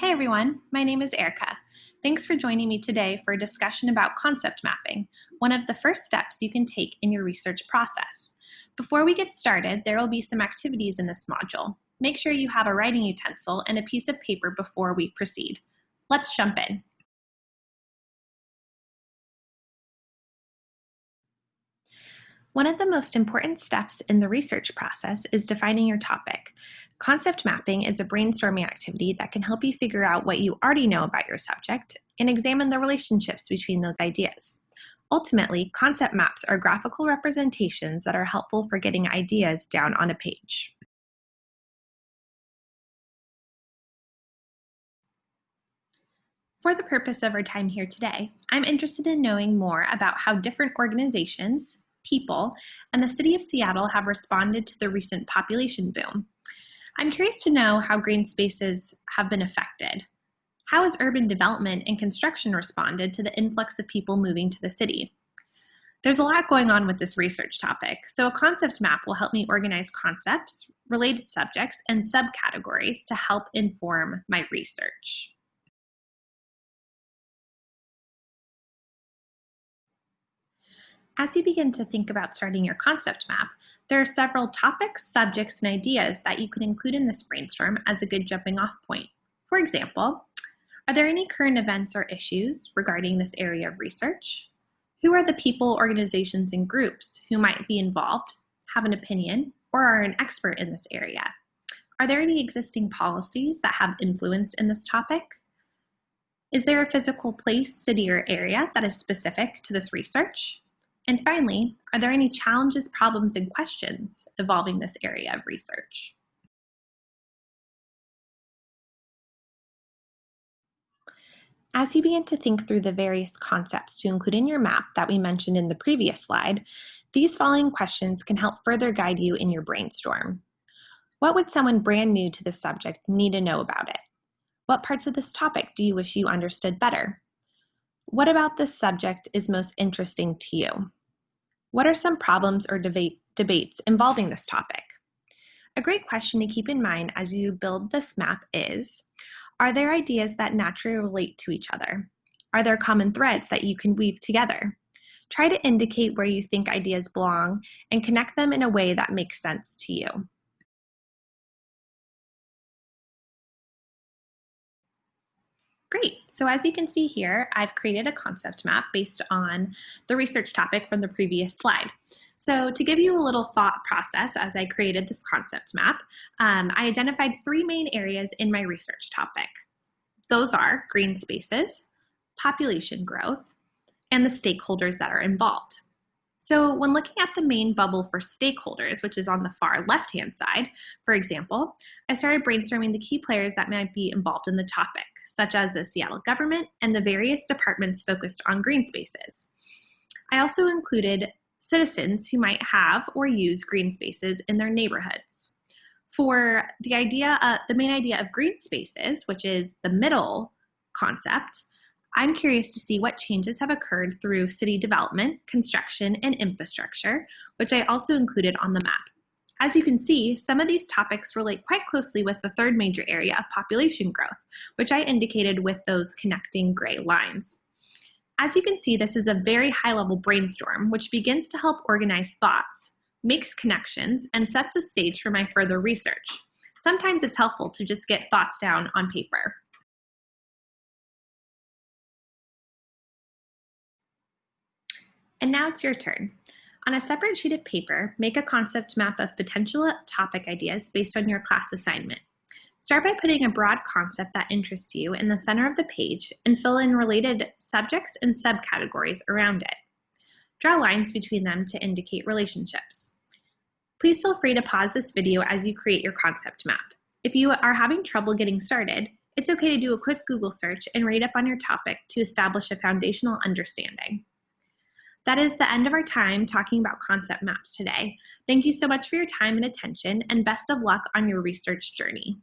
Hey everyone, my name is Erica. Thanks for joining me today for a discussion about concept mapping, one of the first steps you can take in your research process. Before we get started, there will be some activities in this module. Make sure you have a writing utensil and a piece of paper before we proceed. Let's jump in. One of the most important steps in the research process is defining your topic. Concept mapping is a brainstorming activity that can help you figure out what you already know about your subject and examine the relationships between those ideas. Ultimately, concept maps are graphical representations that are helpful for getting ideas down on a page. For the purpose of our time here today, I'm interested in knowing more about how different organizations, people, and the City of Seattle have responded to the recent population boom. I'm curious to know how green spaces have been affected. How has urban development and construction responded to the influx of people moving to the city? There's a lot going on with this research topic, so a concept map will help me organize concepts, related subjects, and subcategories to help inform my research. As you begin to think about starting your concept map, there are several topics, subjects, and ideas that you can include in this brainstorm as a good jumping off point. For example, are there any current events or issues regarding this area of research? Who are the people, organizations, and groups who might be involved, have an opinion, or are an expert in this area? Are there any existing policies that have influence in this topic? Is there a physical place, city, or area that is specific to this research? And finally, are there any challenges, problems, and questions involving this area of research? As you begin to think through the various concepts to include in your map that we mentioned in the previous slide, these following questions can help further guide you in your brainstorm. What would someone brand new to this subject need to know about it? What parts of this topic do you wish you understood better? What about this subject is most interesting to you? What are some problems or debate, debates involving this topic? A great question to keep in mind as you build this map is, are there ideas that naturally relate to each other? Are there common threads that you can weave together? Try to indicate where you think ideas belong and connect them in a way that makes sense to you. Great, so as you can see here, I've created a concept map based on the research topic from the previous slide. So to give you a little thought process as I created this concept map, um, I identified three main areas in my research topic. Those are green spaces, population growth, and the stakeholders that are involved. So when looking at the main bubble for stakeholders, which is on the far left-hand side, for example, I started brainstorming the key players that might be involved in the topic, such as the Seattle government and the various departments focused on green spaces. I also included citizens who might have or use green spaces in their neighborhoods. For the idea, uh, the main idea of green spaces, which is the middle concept, I'm curious to see what changes have occurred through city development, construction, and infrastructure, which I also included on the map. As you can see, some of these topics relate quite closely with the third major area of population growth, which I indicated with those connecting gray lines. As you can see, this is a very high-level brainstorm, which begins to help organize thoughts, makes connections, and sets the stage for my further research. Sometimes it's helpful to just get thoughts down on paper. And now it's your turn. On a separate sheet of paper, make a concept map of potential topic ideas based on your class assignment. Start by putting a broad concept that interests you in the center of the page and fill in related subjects and subcategories around it. Draw lines between them to indicate relationships. Please feel free to pause this video as you create your concept map. If you are having trouble getting started, it's okay to do a quick Google search and read up on your topic to establish a foundational understanding. That is the end of our time talking about concept maps today. Thank you so much for your time and attention, and best of luck on your research journey.